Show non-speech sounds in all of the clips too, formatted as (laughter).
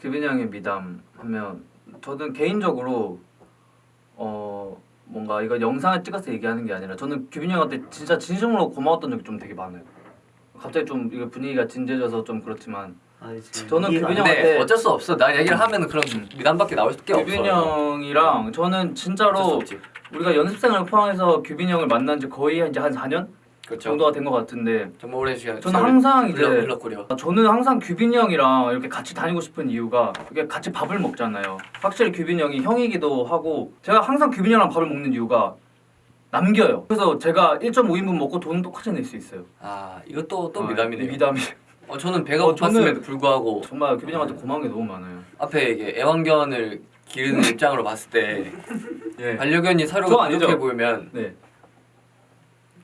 규빈이 형의 미담 하면 저는 개인적으로 어 뭔가 이거 영상을 찍어서 얘기하는 게 아니라 저는 규빈이 형한테 진짜 진심으로 고마웠던 적이 좀 되게 많아요. 갑자기 좀 이거 분위기가 진지해져서 좀 그렇지만 아니, 저는 돼. 형한테- 어쩔 수 없어. 나 얘기를 하면 그런 미담밖에 나올 게 없어. 규빈이 형이랑 저는 진짜로. 우리가 연습생을 포함해서 규빈이 형을 만난 지 거의 이제 한 4년 그렇죠. 정도가 된 것 같은데 정말 오래 시간. 저는 항상 이제 흘러꾸려. 저는 항상 규빈이 형이랑 이렇게 같이 다니고 싶은 이유가 이렇게 같이 밥을 먹잖아요. 확실히 규빈이 형이 형이기도 하고 제가 항상 규빈이 형이랑 밥을 먹는 이유가 남겨요. 그래서 제가 1.5인분 먹고 돈은 똑같이 낼 수 있어요. 아 이것도 또 아, 미담이네요. 미담이 어, 저는 배가 어, 고팠음에도 불구하고 정말 규빈이 형한테 고마운 게 너무 많아요. 앞에 이게 애완견을 기르는 (laughs) 입장으로 봤을 때 예. 반려견이 저 사료가? 부족해 보이면 네.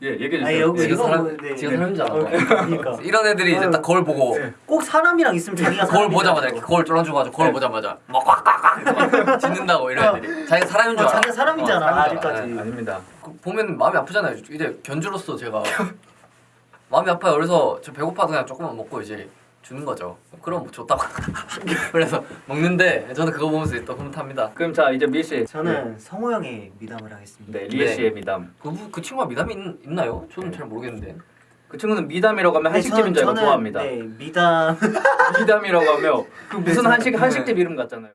예, 얘기해 주세요. 여기 지가 이거 사람- 뭐, 네, 지가 네. 사람이잖아. 어, 그러니까 (laughs) 이런 애들이 이제. 딱 거울 보고 네. 꼭 사람이랑 있으면 자기가 거울. 보자마자 이렇게 거울 쫄아줘가지고 거울 네. 보자마자 막 꽉꽉꽉 짖는다고 (laughs) 이런 애들이 자기가 사람인 줄 어, 알아. 자기가 사람이잖아, 어. 아직까지. 네. 아닙니다. 그 보면 마음이 아프잖아요. 이제 견주로서 제가 (laughs) 마음이 아파요. 그래서 저 배고파도 그냥 조금만 먹고 이제 주는 거죠. 그럼 뭐 좋다고. (laughs) 그래서 먹는데 저는 그거 보면서 또 흐뭇합니다. 그럼 자 이제 미 씨. 저는 성호 형의 미담을 하겠습니다. 네, 리에 네. 씨의 미담. 그, 그 친구가 미담이 있, 나요 저는 네. 잘 모르겠는데. 그 친구는 미담이라고 하면 네, 한식집인 줄 알고 좋아합니다. 네, 미담 (laughs) 미담이라고 하면 그 (laughs) 무슨 네, 한식 네. 한식집 이름 같잖아요.